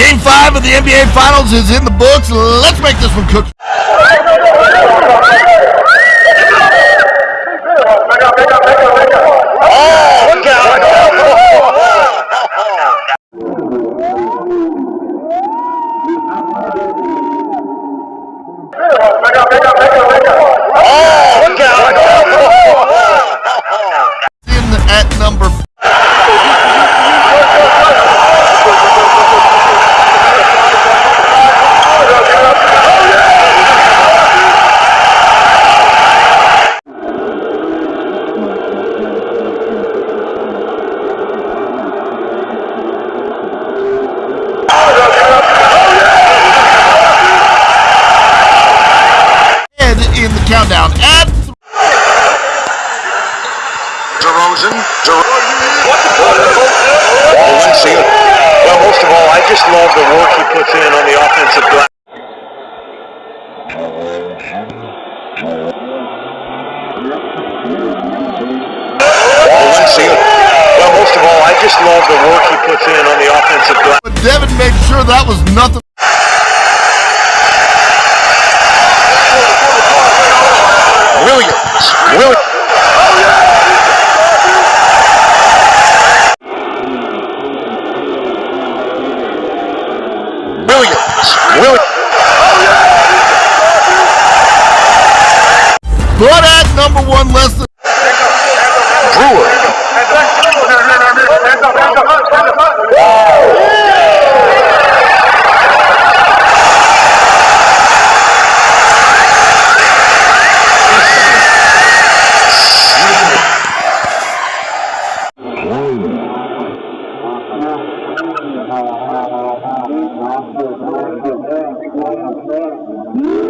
Game five of the NBA Finals is in the books. Let's make this one cook. Oh, look Oh, DeRozan. Valencia. Well, most of all, I just love the work he puts in on the offensive glass. Valencia. Well, most of all, I just love the work he puts in on the offensive glass. but Devin made sure that was nothing. Williams. Williams. But at number one, less Thank you.